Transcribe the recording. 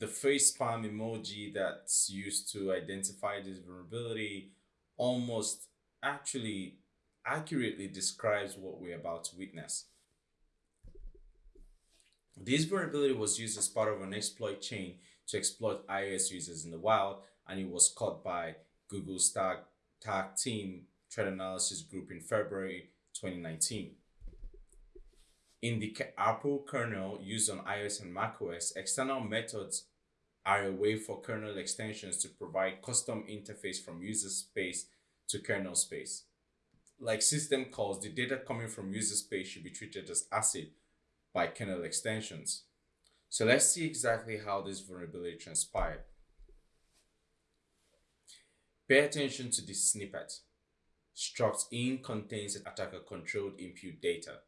the face palm emoji that's used to identify this vulnerability almost actually accurately describes what we're about to witness. This vulnerability was used as part of an exploit chain to exploit iOS users in the wild, and it was caught by Google's tag, tag team threat analysis group in February 2019. In the Apple kernel used on iOS and macOS, external methods are a way for kernel extensions to provide custom interface from user space to kernel space. Like system calls, the data coming from user space should be treated as ACID by kernel extensions. So let's see exactly how this vulnerability transpired. Pay attention to this snippet. Struct in contains attacker controlled input data.